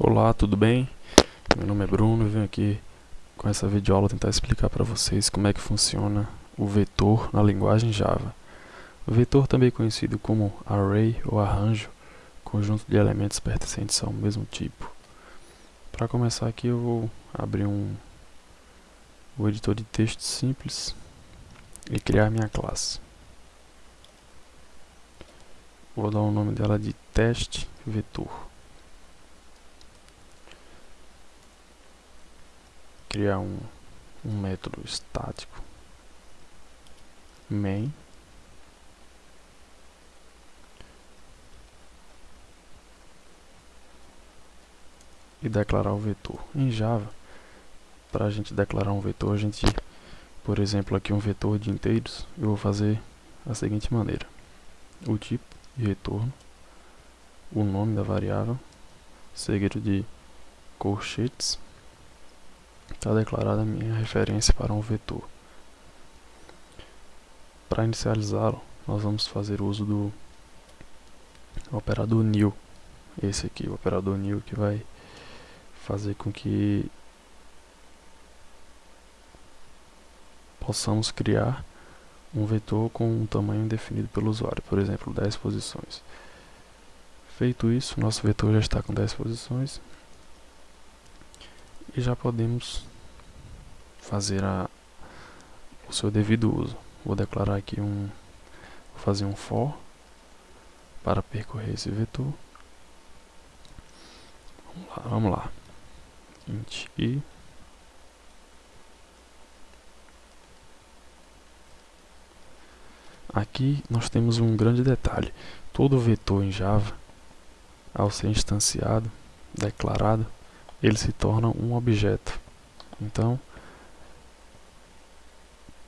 Olá, tudo bem? Meu nome é Bruno e venho aqui com essa videoaula tentar explicar para vocês como é que funciona o vetor na linguagem Java. O vetor também conhecido como array ou arranjo, conjunto de elementos pertencentes ao mesmo tipo. Para começar aqui eu vou abrir um o editor de texto simples e criar minha classe. Vou dar o nome dela de teste vetor. Criar um, um método estático. Main. E declarar o vetor. Em Java, para a gente declarar um vetor, a gente, por exemplo, aqui um vetor de inteiros, eu vou fazer da seguinte maneira: o tipo de retorno, o nome da variável, seguido de colchetes, está declarada minha referência para um vetor. Para inicializá-lo, nós vamos fazer uso do operador new. Esse aqui, o operador new, que vai fazer com que possamos criar um vetor com um tamanho definido pelo usuário, por exemplo, 10 posições. Feito isso, nosso vetor já está com 10 posições e já podemos fazer a, o seu devido uso. Vou declarar aqui um, vou fazer um for para percorrer esse vetor. Vamos lá, vamos lá. int i Aqui nós temos um grande detalhe. Todo vetor em Java, ao ser instanciado, declarado, ele se torna um objeto. Então,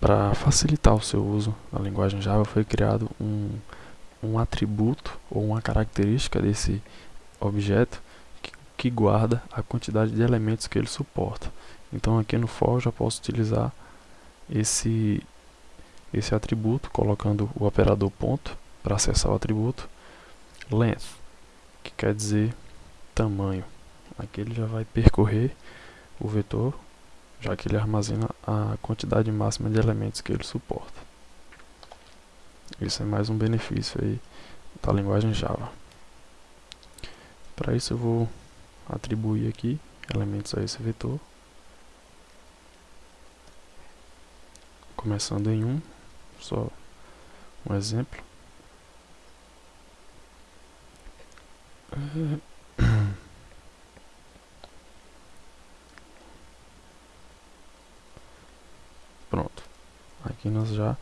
para facilitar o seu uso na linguagem Java, foi criado um, um atributo ou uma característica desse objeto que, que guarda a quantidade de elementos que ele suporta. Então aqui no for eu já posso utilizar esse esse atributo, colocando o operador ponto para acessar o atributo, length, que quer dizer tamanho. Aqui ele já vai percorrer o vetor, já que ele armazena a quantidade máxima de elementos que ele suporta. Isso é mais um benefício aí da linguagem Java. Para isso eu vou atribuir aqui elementos a esse vetor. Começando em 1, só um exemplo. Pronto. Aqui nós já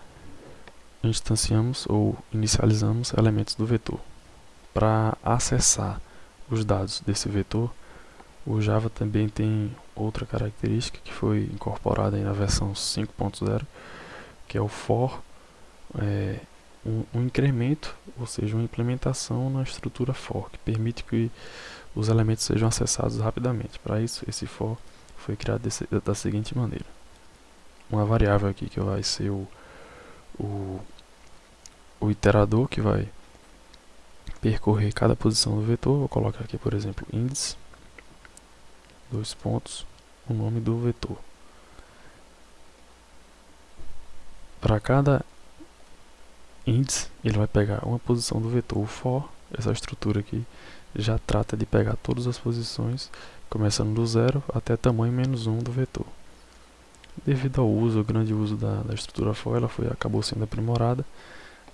instanciamos ou inicializamos elementos do vetor. Para acessar os dados desse vetor, o Java também tem outra característica que foi incorporada na versão 5.0, que é o for é, um, um, incremento, ou seja, uma implementação na estrutura for, que permite que os elementos sejam acessados rapidamente. Para isso, esse for foi criado desse, da seguinte maneira. Uma variável aqui que vai ser o, o, o iterador, que vai percorrer cada posição do vetor. Vou colocar aqui, por exemplo, índice, dois pontos, o nome do vetor. Para cada índice, ele vai pegar uma posição do vetor. O for, essa estrutura aqui, já trata de pegar todas as posições, começando do zero até tamanho menos 1 do vetor. Devido ao uso, o grande uso da, da estrutura for, ela foi, acabou sendo aprimorada.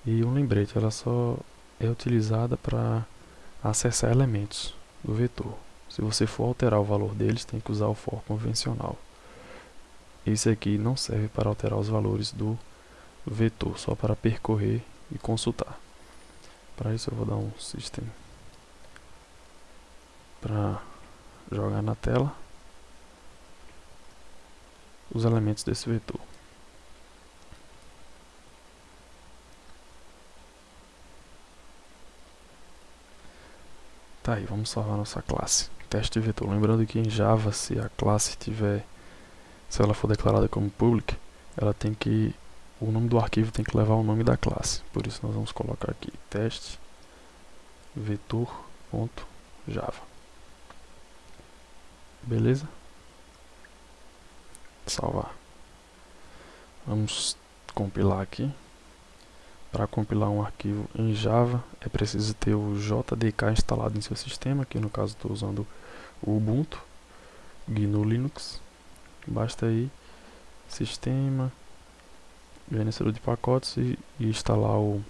E um lembrete, ela só é utilizada para acessar elementos do vetor. Se você for alterar o valor deles, tem que usar o for convencional. Esse aqui não serve para alterar os valores do vetor, só para percorrer e consultar. Para isso eu vou dar um system para jogar na tela os elementos desse vetor. Tá aí, vamos salvar nossa classe. Teste vetor. Lembrando que em Java, se a classe tiver, se ela for declarada como public, ela tem que o nome do arquivo tem que levar o nome da classe. Por isso nós vamos colocar aqui teste vetor.java. Beleza? Salvar. Vamos compilar aqui. Para compilar um arquivo em Java é preciso ter o JDK instalado em seu sistema, aqui no caso estou usando o Ubuntu, GNU Linux. Basta aí sistema, gerenciador de pacotes e, e instalar o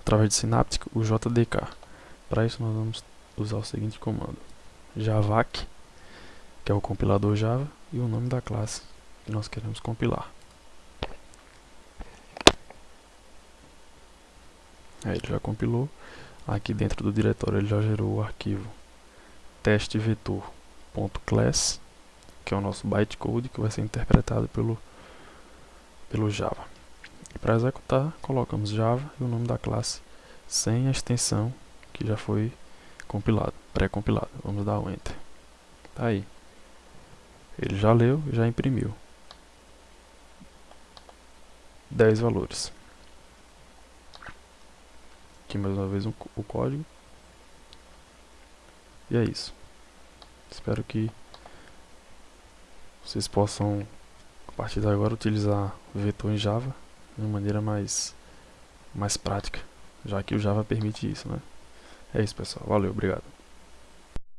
através de Synaptic o JDK. Para isso nós vamos usar o seguinte comando: javac, que é o compilador Java, e o nome da classe que nós queremos compilar. Aí ele já compilou. Aqui dentro do diretório ele já gerou o arquivo testevetor.class, que é o nosso bytecode que vai ser interpretado pelo, pelo Java. Para executar, colocamos Java e o nome da classe sem a extensão que já foi compilado, pré-compilado. Vamos dar o Enter. Tá aí. Ele já leu, já imprimiu. 10 valores. Aqui mais uma vez um, o código. E é isso. Espero que vocês possam, a partir de agora, utilizar o vetor em Java de uma maneira mais, mais prática, já que o Java permite isso, né? É isso, pessoal. Valeu, obrigado.